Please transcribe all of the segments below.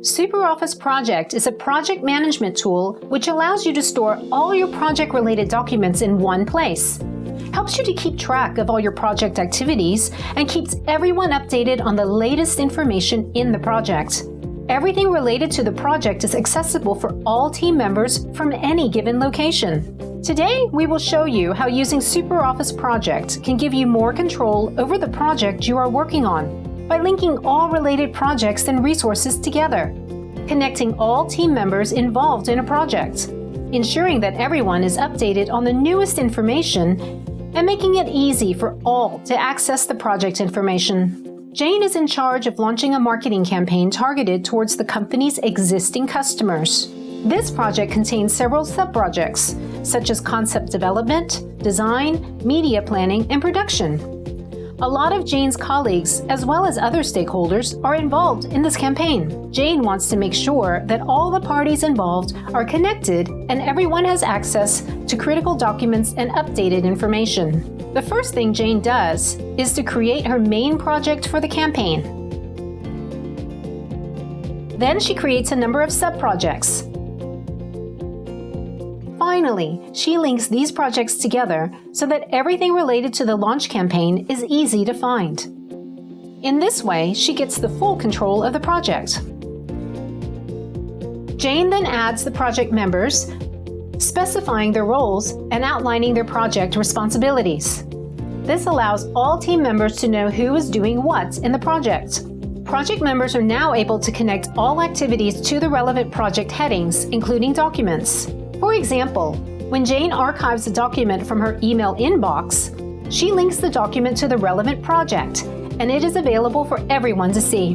SuperOffice Project is a project management tool which allows you to store all your project-related documents in one place. Helps you to keep track of all your project activities and keeps everyone updated on the latest information in the project. Everything related to the project is accessible for all team members from any given location. Today, we will show you how using SuperOffice Project can give you more control over the project you are working on by linking all related projects and resources together, connecting all team members involved in a project, ensuring that everyone is updated on the newest information, and making it easy for all to access the project information. Jane is in charge of launching a marketing campaign targeted towards the company's existing customers. This project contains several sub-projects, such as concept development, design, media planning, and production. A lot of Jane's colleagues, as well as other stakeholders, are involved in this campaign. Jane wants to make sure that all the parties involved are connected and everyone has access to critical documents and updated information. The first thing Jane does is to create her main project for the campaign. Then she creates a number of sub-projects. Finally, she links these projects together so that everything related to the launch campaign is easy to find. In this way, she gets the full control of the project. Jane then adds the project members, specifying their roles and outlining their project responsibilities. This allows all team members to know who is doing what in the project. Project members are now able to connect all activities to the relevant project headings, including documents. For example, when Jane archives a document from her email inbox, she links the document to the relevant project, and it is available for everyone to see.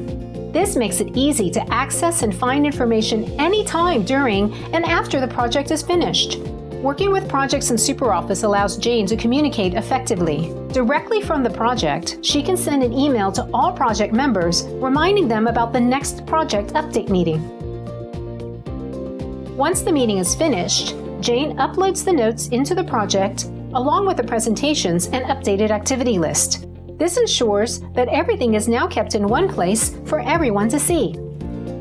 This makes it easy to access and find information anytime during and after the project is finished. Working with projects in SuperOffice allows Jane to communicate effectively. Directly from the project, she can send an email to all project members reminding them about the next project update meeting. Once the meeting is finished, Jane uploads the notes into the project along with the presentations and updated activity list. This ensures that everything is now kept in one place for everyone to see.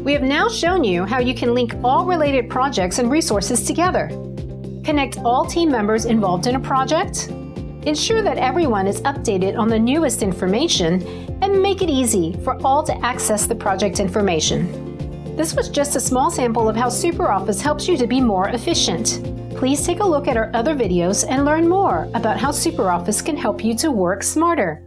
We have now shown you how you can link all related projects and resources together. Connect all team members involved in a project, ensure that everyone is updated on the newest information, and make it easy for all to access the project information. This was just a small sample of how SuperOffice helps you to be more efficient. Please take a look at our other videos and learn more about how SuperOffice can help you to work smarter.